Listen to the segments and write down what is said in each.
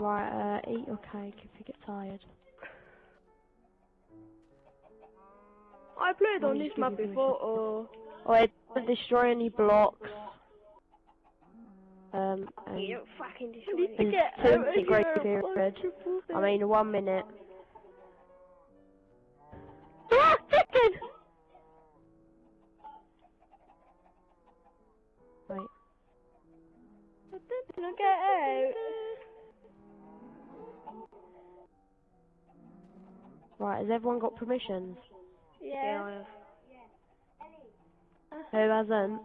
Right, uh, eat your cake if you get tired. I played on this map before, or Oh, it doesn't destroy any blocks. Um, and you don't fucking destroy Please anything. get of here, period. I mean, one minute. Ah, chicken! Wait. I get out? Right, has everyone got permissions? Yeah. Who hasn't?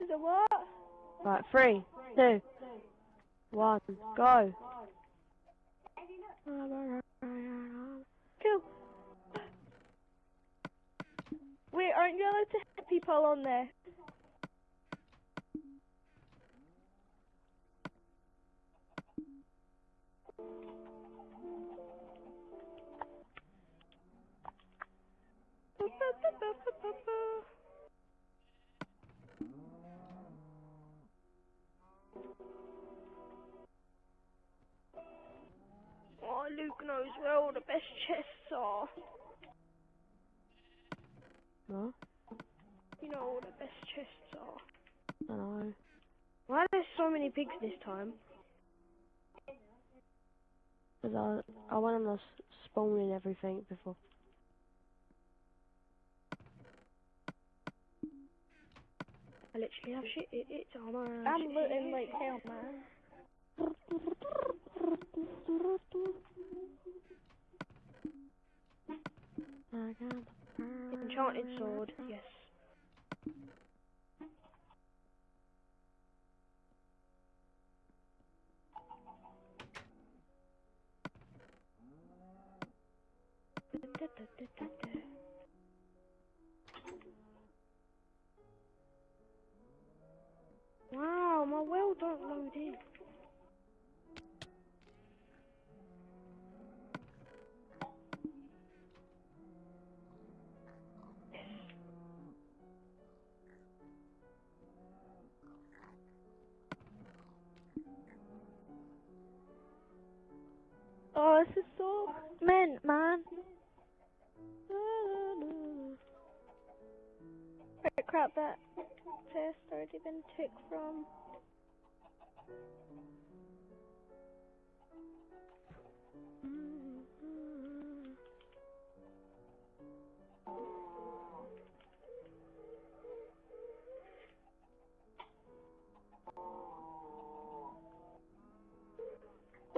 Is it what? Right, three, two, one, go. Cool. Wait, aren't you allowed to hit people on there? Oh, Luke knows where all the best chests are. No, You know all the best chests are. I know. Why are there so many pigs this time? Cause I, I went on the s- spawning everything before. I literally have shit. It, it's armor. I'm looting like hell, man. I got the Enchanted sword. Yes. Wow, Oh, this is so mint, man. Right, crap, that chest already been took from.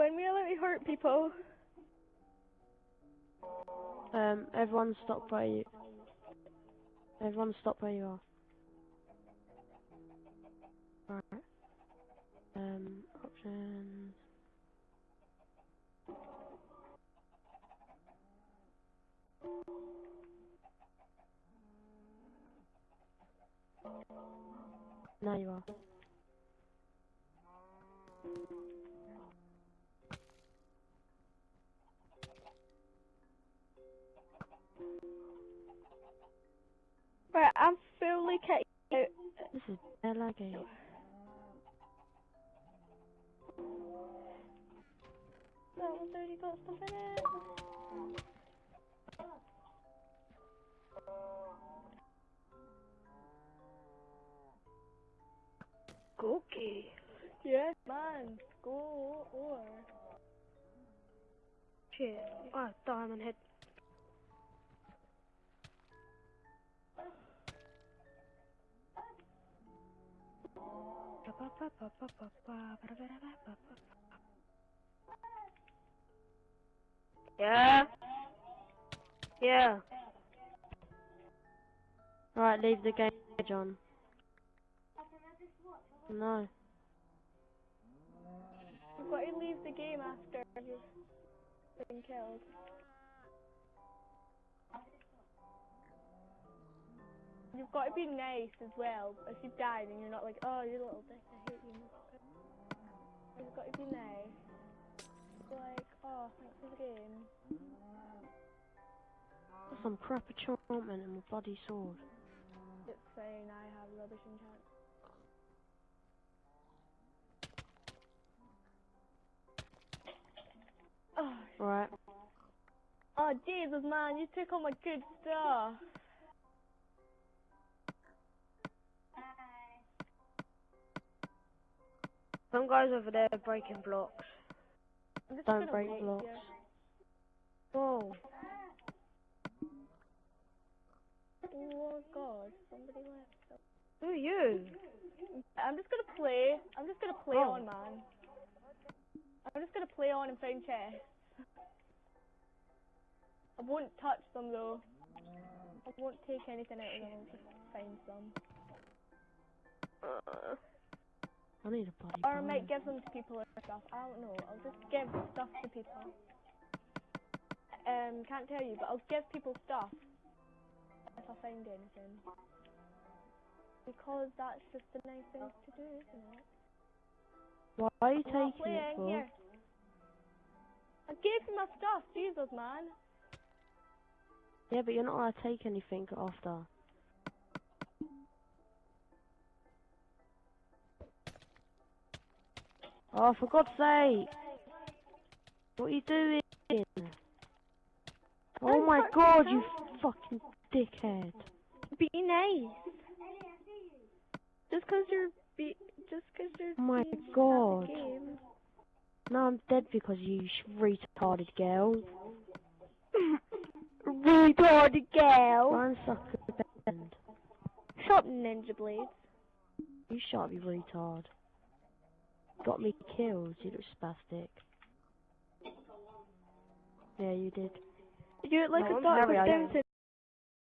When we let hurt people. Um, everyone stop where you. Everyone stop where you are. Right. Um, options. Now you are. Right, I'm fully kicked out. This is dead laggy. That eh? one's already got stuff in it. Cookie. Yes, man. Go or. Shit. Oh, diamond head. Yeah. Yeah. Right, leave the game, John. No. To leave the game after you've been killed. You've got to be nice as well. If you die, then you're not like, oh, you little dick, I hate you. You've got to be nice. Like, oh, thanks for the game. Some crap enchantment in a bloody sword. It's saying I have rubbish enchantment. Oh. Right. Oh, Jesus, man, you took all my good stuff. Some guys over there breaking blocks. Don't break wait blocks. Whoa. Oh God, somebody left. Who are you? I'm just gonna play. I'm just gonna play Oh. on, man. I'm just gonna play on and find chests. I won't touch them though. I won't take anything out of them. I'll just find some. Uh, I need a bloody Or I might give them to people or stuff. I don't know. I'll just give stuff to people. Um, can't tell you, but I'll give people stuff if I find anything. Because that's just the nice thing to do, isn't it? Why are you I'm taking it for? here. I gave you my stuff, Jesus, man. Yeah, but you're not allowed to take anything after. Oh, for God's sake! What are you doing? Oh I'm my God, you fucking dickhead! be nice. Just cause you're be just cause you're Oh my God! at the game. Now I'm dead because you retarded girl. retarded girl. Try and suck a bend. Shut Ninja Blades. You shut up, you retard. Got me killed, you little spastic. Yeah, you did. You look like No, a I'm dog with I Down.